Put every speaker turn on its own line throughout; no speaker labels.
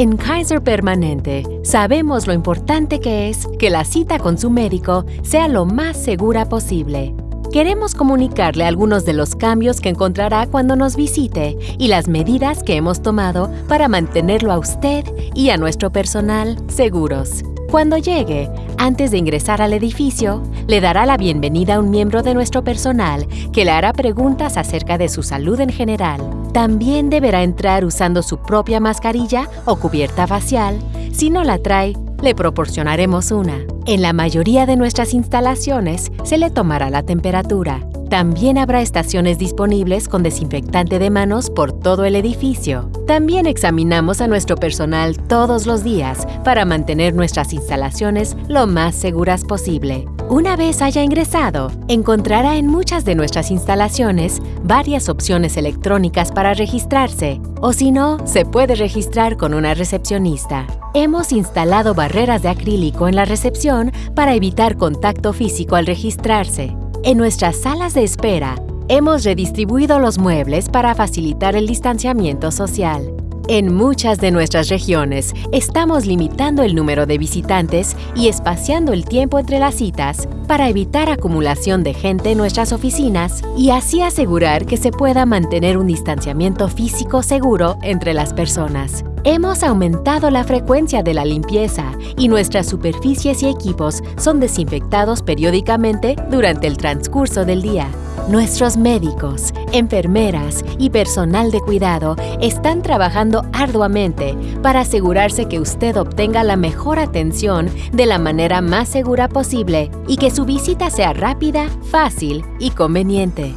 En Kaiser Permanente sabemos lo importante que es que la cita con su médico sea lo más segura posible. Queremos comunicarle algunos de los cambios que encontrará cuando nos visite y las medidas que hemos tomado para mantenerlo a usted y a nuestro personal seguros. Cuando llegue, antes de ingresar al edificio, le dará la bienvenida a un miembro de nuestro personal que le hará preguntas acerca de su salud en general. También deberá entrar usando su propia mascarilla o cubierta facial. Si no la trae, le proporcionaremos una. En la mayoría de nuestras instalaciones se le tomará la temperatura. También habrá estaciones disponibles con desinfectante de manos por todo el edificio. También examinamos a nuestro personal todos los días para mantener nuestras instalaciones lo más seguras posible. Una vez haya ingresado, encontrará en muchas de nuestras instalaciones varias opciones electrónicas para registrarse, o si no, se puede registrar con una recepcionista. Hemos instalado barreras de acrílico en la recepción para evitar contacto físico al registrarse. En nuestras salas de espera, hemos redistribuido los muebles para facilitar el distanciamiento social. En muchas de nuestras regiones, estamos limitando el número de visitantes y espaciando el tiempo entre las citas para evitar acumulación de gente en nuestras oficinas y así asegurar que se pueda mantener un distanciamiento físico seguro entre las personas. Hemos aumentado la frecuencia de la limpieza y nuestras superficies y equipos son desinfectados periódicamente durante el transcurso del día. Nuestros médicos, enfermeras y personal de cuidado están trabajando arduamente para asegurarse que usted obtenga la mejor atención de la manera más segura posible y que su visita sea rápida, fácil y conveniente.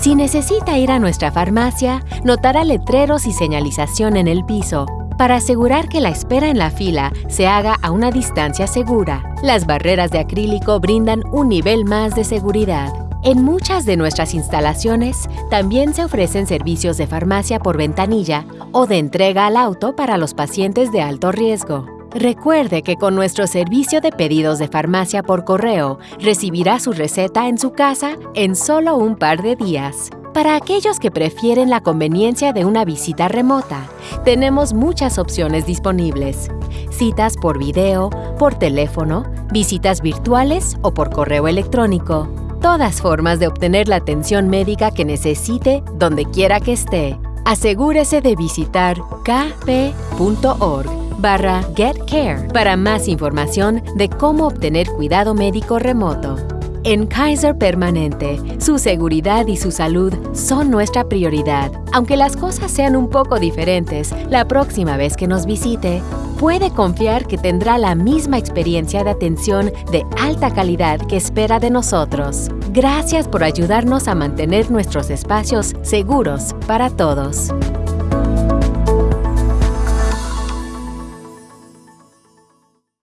Si necesita ir a nuestra farmacia, notará letreros y señalización en el piso para asegurar que la espera en la fila se haga a una distancia segura. Las barreras de acrílico brindan un nivel más de seguridad. En muchas de nuestras instalaciones también se ofrecen servicios de farmacia por ventanilla o de entrega al auto para los pacientes de alto riesgo. Recuerde que con nuestro servicio de pedidos de farmacia por correo recibirá su receta en su casa en solo un par de días. Para aquellos que prefieren la conveniencia de una visita remota, tenemos muchas opciones disponibles. Citas por video, por teléfono, visitas virtuales o por correo electrónico. Todas formas de obtener la atención médica que necesite donde quiera que esté. Asegúrese de visitar kp.org barra GetCare para más información de cómo obtener cuidado médico remoto. En Kaiser Permanente, su seguridad y su salud son nuestra prioridad. Aunque las cosas sean un poco diferentes, la próxima vez que nos visite, puede confiar que tendrá la misma experiencia de atención de alta calidad que espera de nosotros. Gracias por ayudarnos a mantener nuestros espacios seguros para todos.